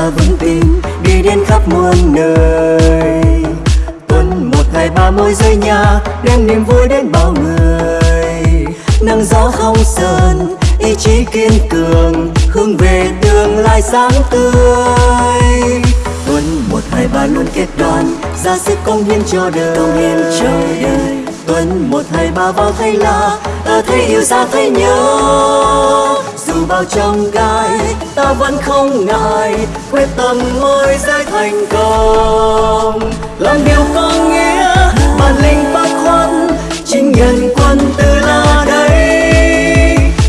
ta vững tin đi đến khắp muôn nơi. Tuần một ngày ba môi rơi nhà đem niềm vui đến bao người. Nắng gió không sờn ý chí kiên cường hướng về tương lai sáng tươi. Tuần một hai ba luôn kết đoàn ra sức công hiến cho đời. Công hiến cho đời. Tuần một hai ba vào thấy là ta thấy yêu xa thấy nhớ dù bao trong gai, ta vẫn không ngại quyết tâm mới giới thành công. Làm điều có nghĩa, bản lĩnh bác khoăn chính nhân quân từ là đây.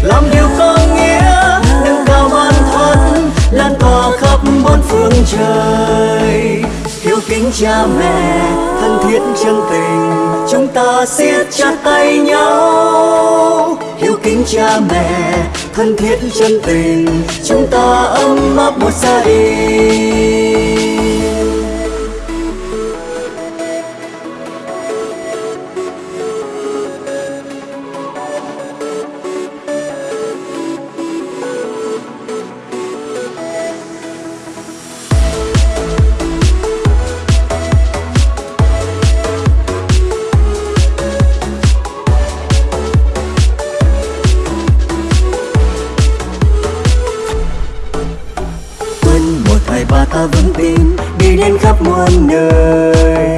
Làm điều có nghĩa, nâng cao bản thân, lan tỏa khắp bốn phương trời. Hiếu kính cha mẹ, thân thiết chân tình, chúng ta siết chặt tay nhau. Hiếu kính cha mẹ thân thiết chân tình chúng ta ấm áp một gia đình. Ta vững tin đi đến khắp muôn nơi.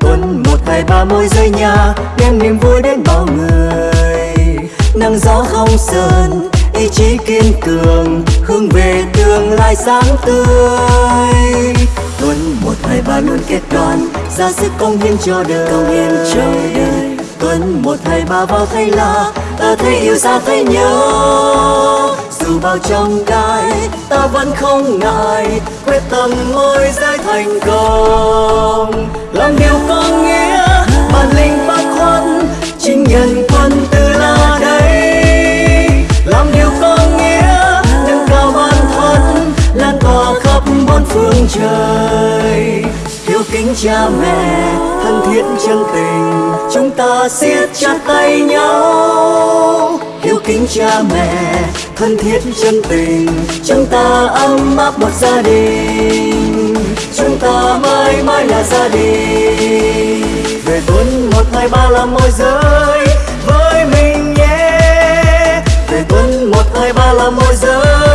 Tuần một hai ba môi rơi nhà đem niềm vui đến bao người. Nắng gió không sờn ý chí kiên cường hướng về tương lai sáng tươi. Tuần một hai ba luôn kết đoàn ra sức công hiến cho đời. Công hiến cho đời. Tuần một hai ba vào thấy là ta thấy yêu xa thấy nhớ dù bao trong gai ta vẫn không ngại, quyết tâm ngôi giải thành công. Làm điều có nghĩa, bản lĩnh bác khoăn, chính nhân quân từ là đây. Làm điều có nghĩa, nâng cao bản thân, lan tỏa khắp bốn phương trời. Hiếu kính cha mẹ, thân thiết chân tình, chúng ta siết chặt tay nhau. Hiếu kính cha mẹ thân thiết chân tình. Chúng ta ấm áp một gia đình. Chúng ta mãi mãi là gia đình. Về tuần một ngày ba là môi giới với mình nhé. Về tuần một ngày ba là môi giới